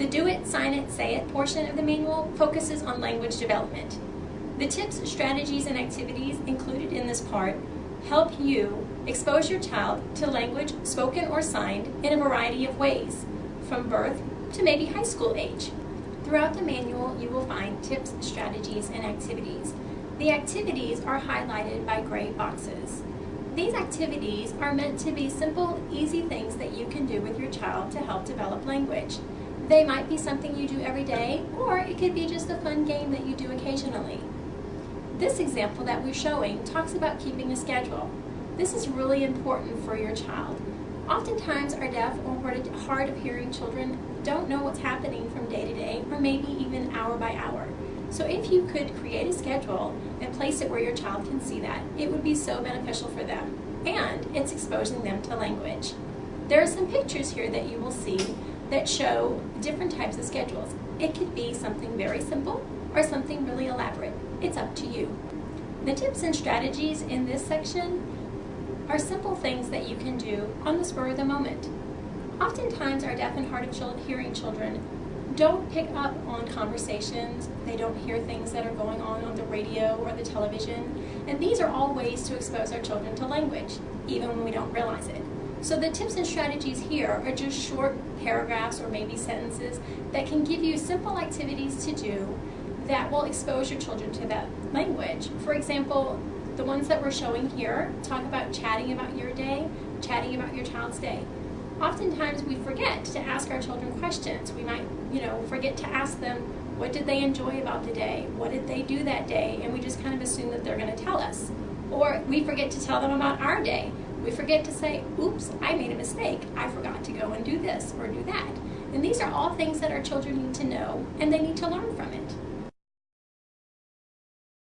The Do It, Sign It, Say It portion of the manual focuses on language development. The tips, strategies, and activities included in this part help you expose your child to language spoken or signed in a variety of ways, from birth to maybe high school age. Throughout the manual, you will find tips, strategies, and activities. The activities are highlighted by gray boxes. These activities are meant to be simple, easy things that you can do with your child to help develop language. They might be something you do every day, or it could be just a fun game that you do occasionally. This example that we're showing talks about keeping a schedule. This is really important for your child. Oftentimes our deaf or hard of hearing children don't know what's happening from day to day or maybe even hour by hour. So if you could create a schedule and place it where your child can see that, it would be so beneficial for them. And it's exposing them to language. There are some pictures here that you will see that show different types of schedules. It could be something very simple or something really elaborate. It's up to you. The tips and strategies in this section are simple things that you can do on the spur of the moment. Oftentimes our deaf and hard of hearing children don't pick up on conversations, they don't hear things that are going on on the radio or the television, and these are all ways to expose our children to language, even when we don't realize it. So the tips and strategies here are just short paragraphs or maybe sentences that can give you simple activities to do that will expose your children to that language. For example, the ones that we're showing here talk about chatting about your day, chatting about your child's day. Oftentimes we forget to ask our children questions. We might, you know, forget to ask them what did they enjoy about the day? What did they do that day? And we just kind of assume that they're going to tell us. Or we forget to tell them about our day. We forget to say, oops, I made a mistake. I forgot to go and do this or do that. And these are all things that our children need to know and they need to learn from it.